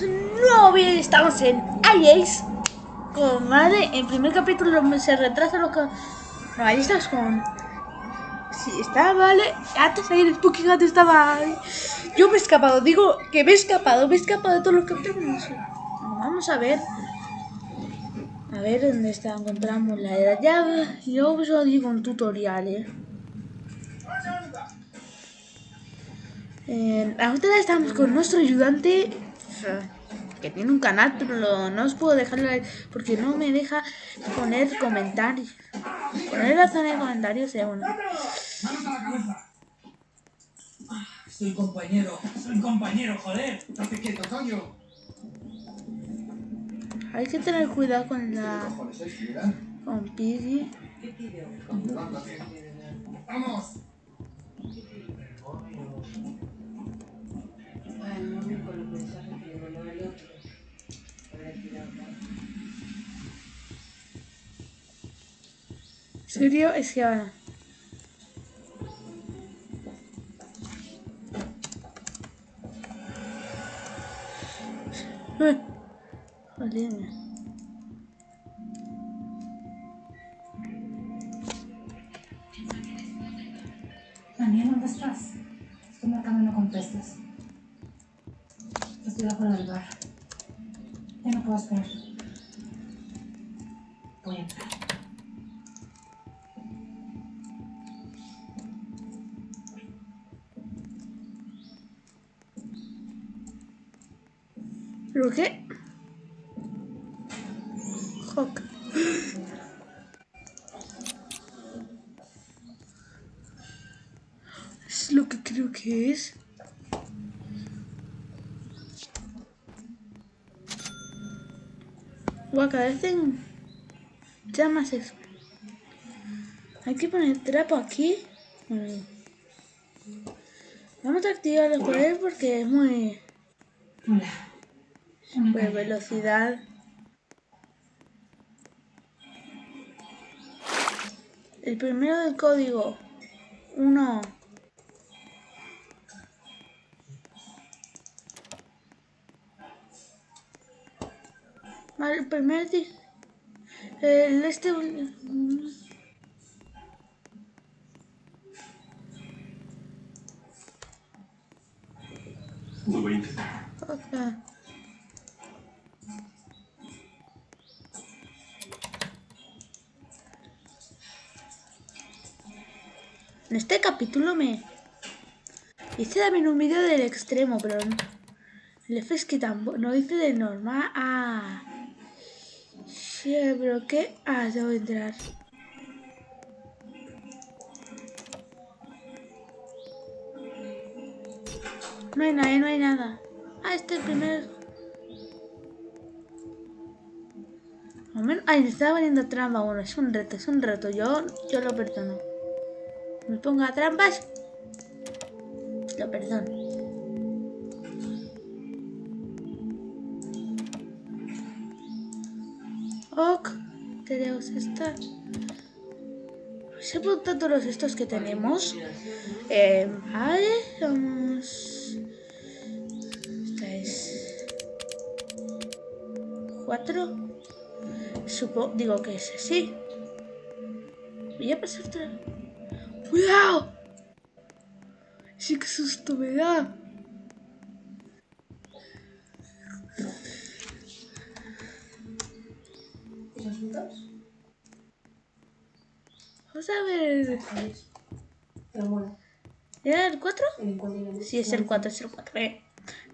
a un. Estamos en iAce con madre. En primer capítulo se retrasa lo que. No, ahí estás con. Sí, está vale. Antes ahí el Spooky Hat estaba. Yo me he escapado, digo que me he escapado, me he escapado de todos los capítulos. Vamos a ver. A ver dónde está. Encontramos la de la llave. Yo os digo un tutorial, eh. Eh, ahora estamos con nuestro ayudante que tiene un canal, pero no os puedo dejar porque no me deja poner comentarios. Poner la zona de comentarios es bueno. Soy compañero, soy compañero, joder. Date quieto, coño. Hay que tener cuidado con la. Con Piggy. ¡Vamos! Que ahora. Eh, Joder. ¿Pero qué? Hawk. Es lo que creo que es. Guau, cada vez en llamas eso. Hay que poner trapo aquí. Bueno. Vamos a activar los poderes porque es muy... Hola. Pues velocidad. El primero del código. Uno. Vale, el primer El este. En este capítulo me hice también un vídeo del extremo, pero no- el F es que tampoco, no hice de normal. Ah, sí, pero qué. Ah, debo entrar. No hay nada, no hay nada. Ah, este es el primer. Ay, me estaba poniendo trampa. Bueno, es un reto, es un reto. Yo, yo lo perdono. Me ponga trampas. Lo perdono. Ok, tenemos esta. Se apuntan todos estos que tenemos. Eh, vale, vamos. Esta es. Cuatro. Supongo, digo que es así. Voy a pasar otra. ¡Cuidado! Sí, que susto me da. Vamos a ver. ¿Era el 4? el encuentro ya Sí, es el 4, es el 4. Eh,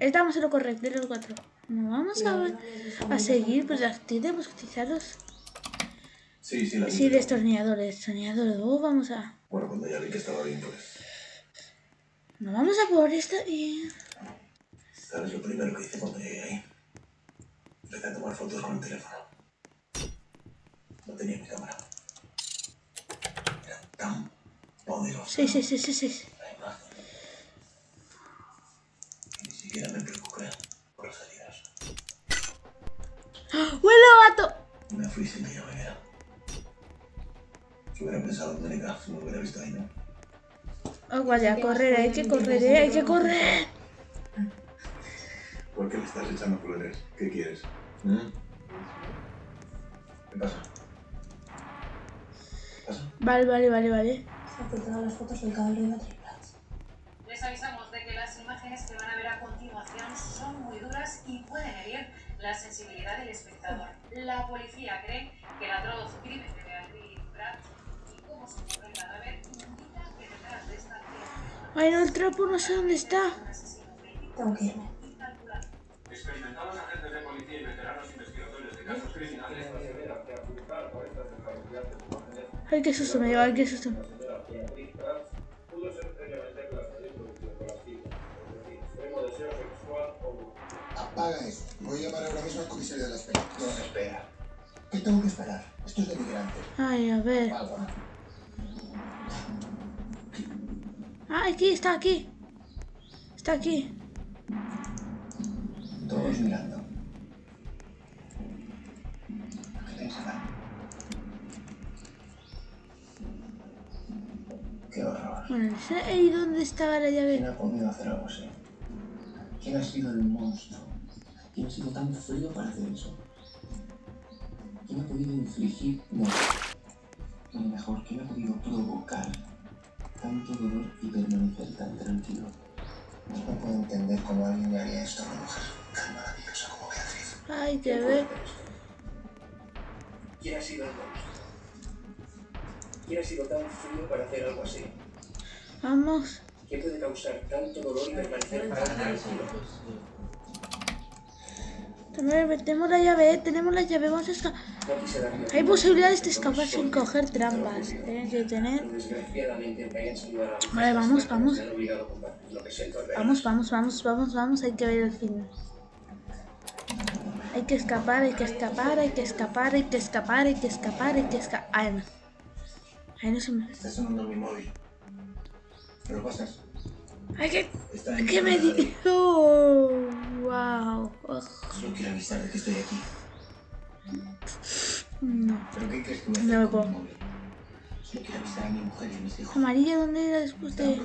estamos en lo correcto, es el 4. No vamos a, ver- a seguir, pues las tenemos que utilizarlos. Sí, sí, la Sí, destornilladores, destornilladores. Oh, vamos a. Bueno, cuando ya vi que estaba bien, pues. No vamos a por esta y. ¿Sabes lo primero que hice cuando llegué ahí? Empecé a tomar fotos con el teléfono. No tenía mi cámara. Era tan poderoso. Sí, sí, sí, sí, sí. La imagen. Ni siquiera me preocupé por las heridas. ¡Huele gato! Me fui sin hubiera pensado en Mónica, si me hubiera visto ahí, ¿no? Oh, vaya, correr, hay que correr, eh, hay que correr. ¿Por qué le estás echando flores? ¿Qué quieres? ¿Mm? ¿Qué pasa? ¿Qué pasa? Vale, vale, vale, vale. Se ha filtrado las fotos del cadáver de Prats. Les avisamos de que las imágenes que van a ver a continuación son muy duras y pueden herir la sensibilidad del espectador. La policía cree que el atroz crimen Ay, no, el trapo no sé dónde está. Tengo que irme. Experimentados agentes de policía y veteranos investigadores de casos criminales Ay, qué susto me dio, ay, qué susto. pudo ser previamente clasada en producción colectiva, es decir, extremo deseo sexual o Apaga eso. Voy a llamar ahora mismo al comisario de la espera. No, espera. ¿Qué tengo que esperar? Esto es deligrante. Ay, a ver. Ah, aquí, está aquí. Está aquí. Todos mirando. ¿Qué pensarán? Qué horror. Bueno, ahí dónde estaba la ¿Quién llave. ha podido hacer algo así? ¿Quién ha sido el monstruo? ¿Quién ha sido tan frío para hacer eso? ¿Quién ha podido infligir no? Mejor, ¿quién ha podido provocar tanto dolor y permanecer tan tranquilo? No puedo entender cómo alguien le haría esto a una mujer tan maravillosa como Beatriz. Ay, que ver. ¿Quién ha sido el monstruo? ¿Quién ha sido tan frío para hacer algo así? Vamos. ¿Quién puede causar tanto dolor y permanecer tan tranquilo? También metemos la llave, eh. Tenemos la llave, vamos a escapar. Hay posibilidades de escapar sin coger trampas. Tienen que tener. Vale, vamos, vamos. Vamos, vamos, vamos, vamos, vamos. Hay que ver el final. Hay que escapar, hay que escapar, hay que escapar, hay que escapar, hay que escapar, hay que escapar. Ay, no. Ay, no se me. Está sonando mi móvil. ¿Me lo pasas? Ay, que. ¿Qué me dijo? Wow. Solo quiero avisar de que estoy aquí. No. ¿Pero qué crees que voy a No me puedo. mi móvil? Solo quiero avisar a mi mujer y a mis hijos. Amarilla, ¿dónde era después de.?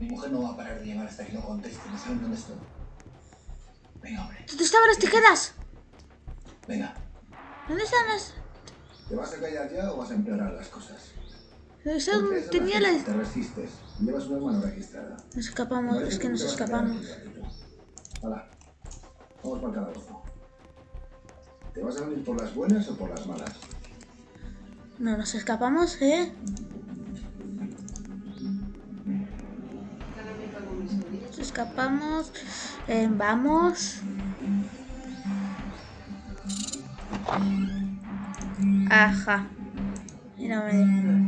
Mi mujer no va a parar de llamar hasta que no conteste. No saben dónde estoy. Venga, hombre. ¿Dónde estaban las tijeras? Venga. ¿Dónde están las.? ¿Te vas a callar ya o vas a empeorar las cosas? No. Te resistes. Llevas una mano registrada. Nos escapamos, es que nos escapamos. Hola. Vamos para el calabozo. ¿Te vas a venir por las buenas o por las malas? No, nos escapamos, ¿eh? Nos escapamos. Eh, vamos. Ajá. Mira, me...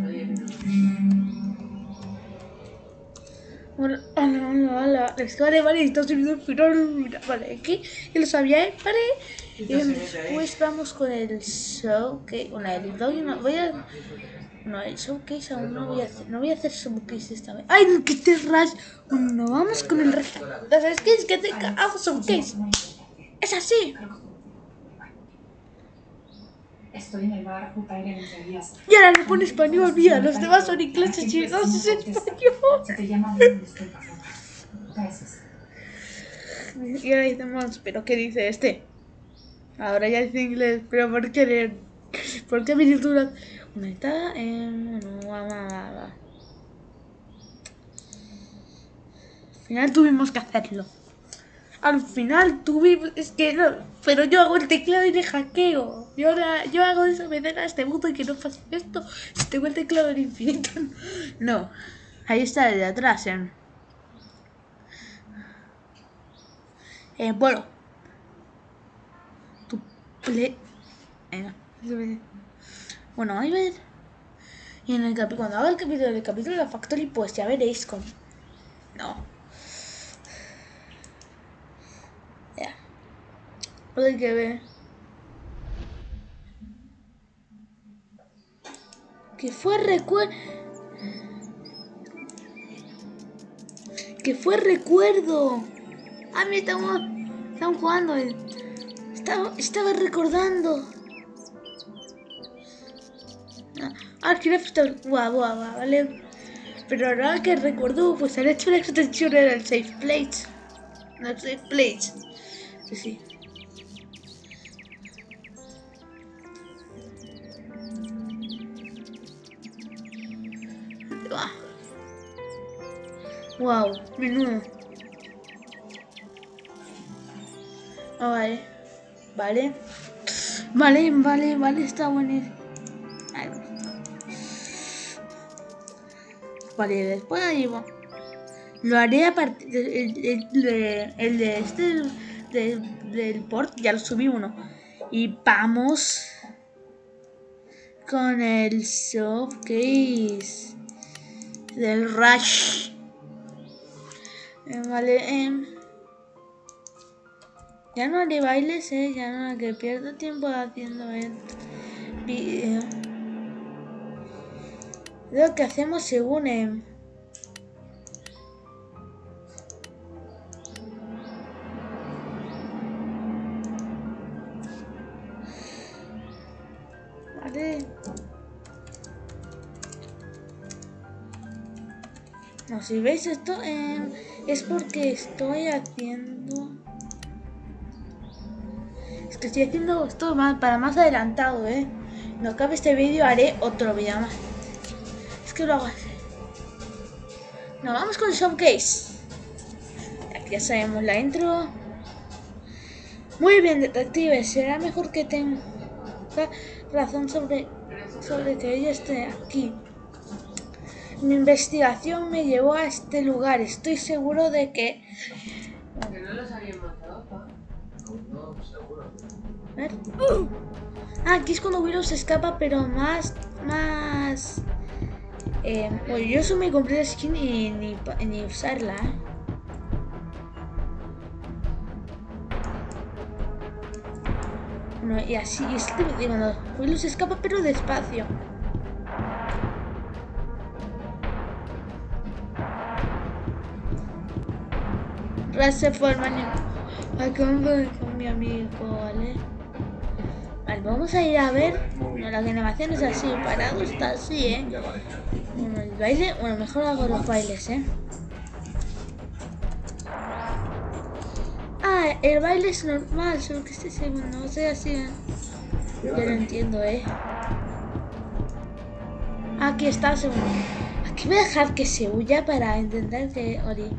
Hola, hola, hola. La historia, vale, está subiendo el final. Vale, aquí ya lo sabía, ¿eh? Vale. Y después vamos con el showcase. El una. Voy a. No, el showcase aún no voy a hacer. No voy a hacer showcase esta vez. ¡Ay, no, que te ras! Bueno, vamos con el resto. ¿Sabes qué? Es que te hago showcase. Es así. Estoy en el bar Utaire entre días. Y ahora le pone español, mira. Los demás son ingleses y no es español. Se te llama bien, disculpa. Gracias. Y ahora decimos, ¿pero qué dice este? Ahora ya dice inglés, pero ¿por qué leer? ¿Por qué miniaturas? Una está en. Va, va. Al final tuvimos que hacerlo. Al final tuvimos. Es que no. Pero yo hago el teclado y le hackeo. Yo, ahora- yo hago desobedecer a este mundo y que no pase esto. Tengo el teclado en infinito. No. Ahí está el de atrás, ¿eh? Eh, bueno. Tu eso me- Bueno, ahí ver. Y en el capi- cuando haga el capítulo del capítulo de la Factory, pues ya veréis con. No. Ya. Pues hay que ver. Que fue recuerdo. Que fue recuerdo. Ah, mira, estamos, estamos jugando. eh. Estaba, estaba recordando. Ah, está. Guau, guau, guau, vale. Pero ahora que recuerdo, pues han hecho una extensión en el Safe Place. No sé, Place. Sí, sí. Wow, menudo. Ah, vale. Vale. Vale, vale, vale, está bueno. Vale, después va. Lo haré a partir el, de- el de este de- del port, ya lo subí uno. Y vamos con el soft case del Rush. Eh, Vale, em, ya no haré bailes, eh, ya no, que pierdo tiempo haciendo el vídeo. Lo que hacemos según em, Vale. No, si veis esto em, es porque estoy haciendo... Es que estoy haciendo esto más, para más adelantado, ¿eh? No acabe este vídeo, haré otro vídeo más. Es que lo hago así. Nos vamos con Showcase. Aquí ya sabemos la intro. Muy bien, detective. Será mejor que tenga razón sobre, sobre que ella esté aquí. Mi investigación me llevó a este lugar. Estoy seguro de que... Que no los habían matado, pa. No, seguro. A ver. Ah, aquí es cuando Willow se escapa, pero más... Más... Eh, bueno, yo eso me compré la skin y ni, pa- ni usarla, ¿eh? Bueno, y así, y es que digo, no, Willow se escapa, pero despacio. Ras se forma en con, mi amigo, ¿vale? Vale, vamos a ir a ver. Bueno, la animación es así, parado está así, ¿eh? Bueno, el baile, bueno, mejor hago los bailes, ¿eh? Ah, el baile es normal, solo que este segundo, no sé así, ¿eh? Yo lo entiendo, ¿eh? Aquí está segundo. Aquí voy a dejar que se huya para intentar que Ori.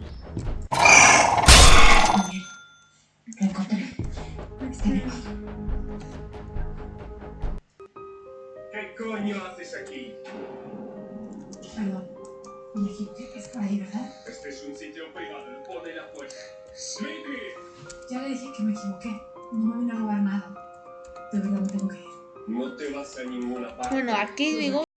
Aquí digo